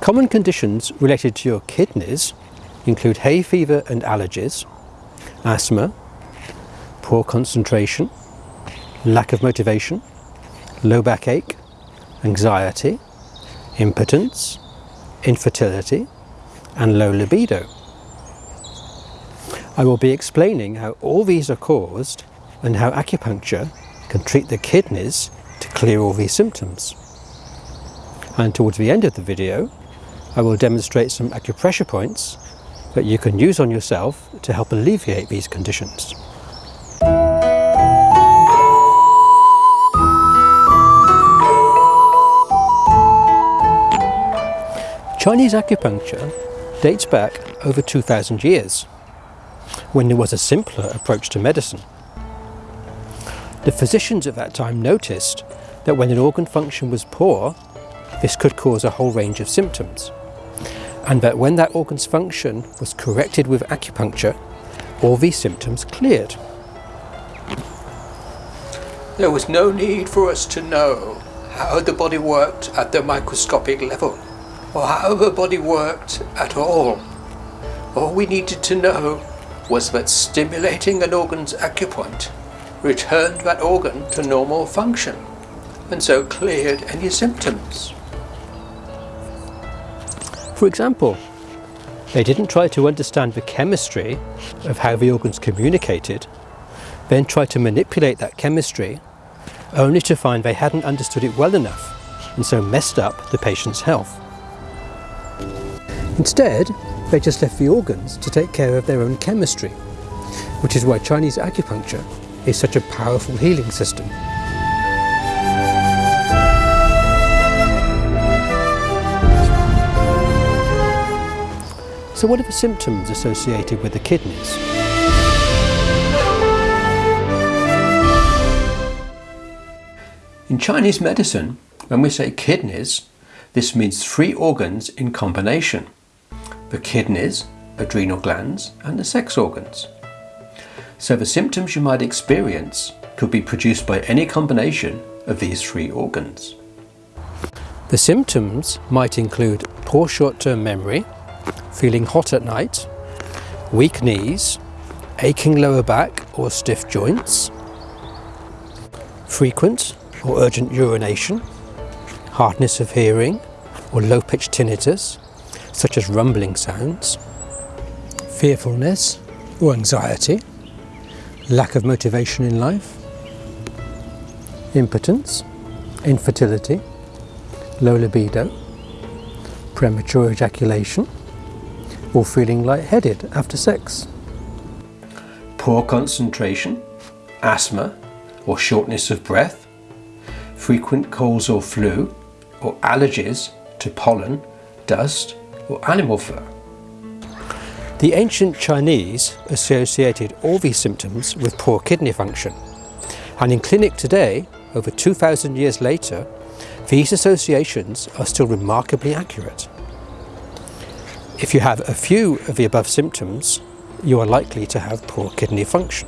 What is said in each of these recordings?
Common conditions related to your kidneys include hay fever and allergies, asthma, poor concentration, lack of motivation, low backache, anxiety, impotence, infertility and low libido. I will be explaining how all these are caused and how acupuncture can treat the kidneys to clear all these symptoms. And towards the end of the video, I will demonstrate some acupressure points that you can use on yourself to help alleviate these conditions. Chinese acupuncture dates back over 2,000 years, when there was a simpler approach to medicine. The physicians at that time noticed that when an organ function was poor, this could cause a whole range of symptoms, and that when that organ's function was corrected with acupuncture, all these symptoms cleared. There was no need for us to know how the body worked at the microscopic level, or how the body worked at all. All we needed to know was that stimulating an organ's acupoint returned that organ to normal function, and so cleared any symptoms. For example, they didn't try to understand the chemistry of how the organs communicated, then try to manipulate that chemistry, only to find they hadn't understood it well enough, and so messed up the patient's health. Instead, they just left the organs to take care of their own chemistry, which is why Chinese acupuncture is such a powerful healing system. So what are the symptoms associated with the kidneys? In Chinese medicine, when we say kidneys, this means three organs in combination. The kidneys, adrenal glands and the sex organs. So the symptoms you might experience could be produced by any combination of these three organs. The symptoms might include poor short-term memory, feeling hot at night, weak knees, aching lower back or stiff joints, frequent or urgent urination, hardness of hearing or low-pitched tinnitus, such as rumbling sounds, fearfulness or anxiety, lack of motivation in life, impotence, infertility, low libido, premature ejaculation, or feeling lightheaded after sex. Poor concentration, asthma or shortness of breath, frequent colds or flu, or allergies to pollen, dust or animal fur. The ancient Chinese associated all these symptoms with poor kidney function. And in clinic today, over 2,000 years later, these associations are still remarkably accurate. If you have a few of the above symptoms, you are likely to have poor kidney function.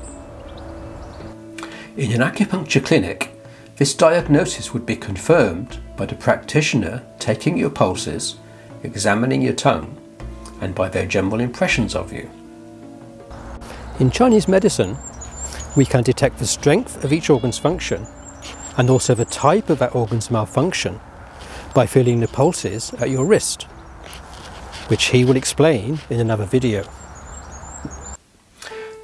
In an acupuncture clinic, this diagnosis would be confirmed by the practitioner taking your pulses, examining your tongue and by their general impressions of you. In Chinese medicine, we can detect the strength of each organ's function and also the type of that organ's malfunction by feeling the pulses at your wrist, which he will explain in another video.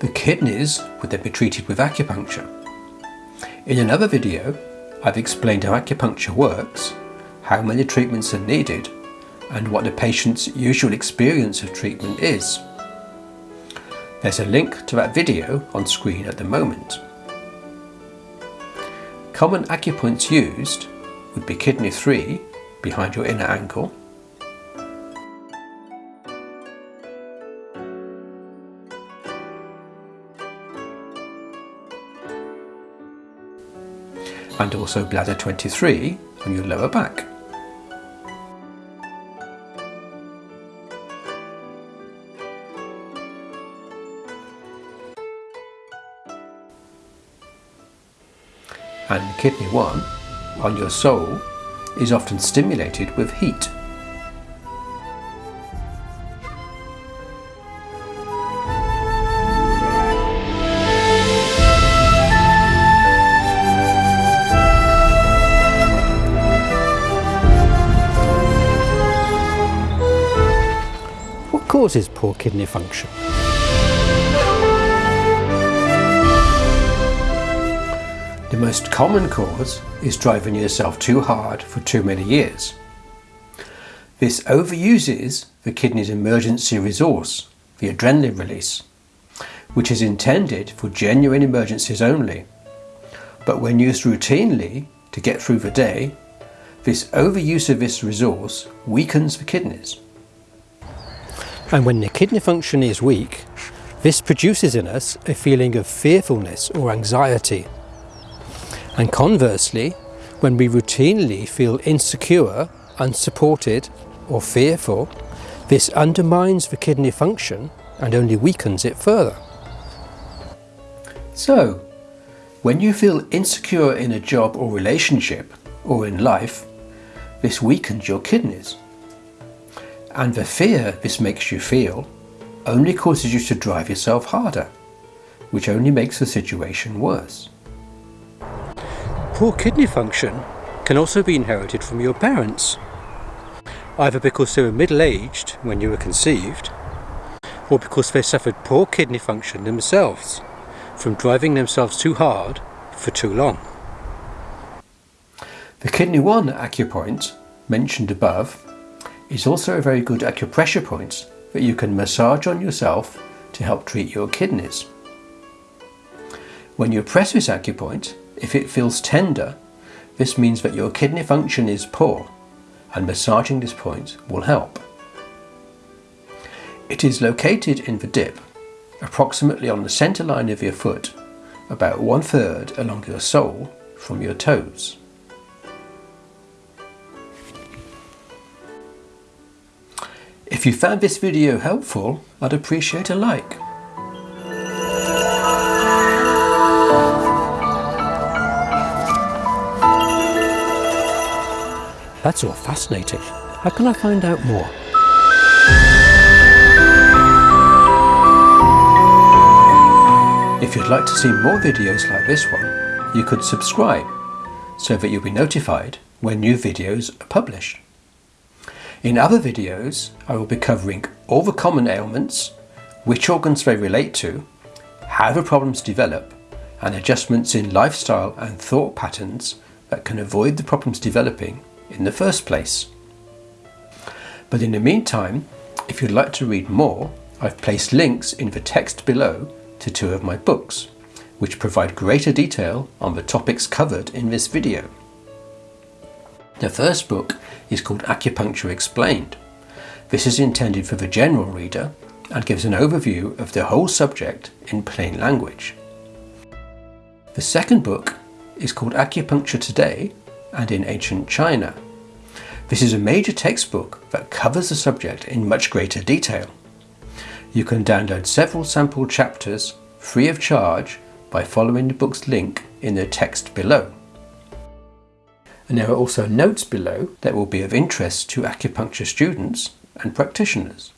The kidneys would then be treated with acupuncture. In another video, I've explained how acupuncture works, how many treatments are needed and what the patient's usual experience of treatment is. There's a link to that video on screen at the moment. Common acupoints used would be kidney 3 behind your inner ankle, and also bladder 23 on your lower back. and kidney 1 on your sole is often stimulated with heat. Causes poor kidney function? The most common cause is driving yourself too hard for too many years. This overuses the kidney's emergency resource, the adrenaline release, which is intended for genuine emergencies only. But when used routinely to get through the day, this overuse of this resource weakens the kidneys. And when the kidney function is weak, this produces in us a feeling of fearfulness or anxiety and conversely, when we routinely feel insecure, unsupported or fearful, this undermines the kidney function and only weakens it further. So, when you feel insecure in a job or relationship or in life, this weakens your kidneys. And the fear this makes you feel only causes you to drive yourself harder, which only makes the situation worse. Poor kidney function can also be inherited from your parents, either because they were middle-aged when you were conceived, or because they suffered poor kidney function themselves from driving themselves too hard for too long. The Kidney 1 acupoint, mentioned above, is also a very good acupressure point that you can massage on yourself to help treat your kidneys. When you press this acupoint, if it feels tender, this means that your kidney function is poor and massaging this point will help. It is located in the dip, approximately on the centre line of your foot, about one third along your sole from your toes. If you found this video helpful, I'd appreciate a like. That's all fascinating. How can I find out more? If you'd like to see more videos like this one, you could subscribe so that you'll be notified when new videos are published. In other videos, I will be covering all the common ailments, which organs they relate to, how the problems develop, and adjustments in lifestyle and thought patterns that can avoid the problems developing in the first place. But in the meantime, if you'd like to read more, I've placed links in the text below to two of my books, which provide greater detail on the topics covered in this video. The first book is called Acupuncture Explained. This is intended for the general reader and gives an overview of the whole subject in plain language. The second book is called Acupuncture Today and in ancient China. This is a major textbook that covers the subject in much greater detail. You can download several sample chapters free of charge by following the book's link in the text below. And there are also notes below that will be of interest to acupuncture students and practitioners.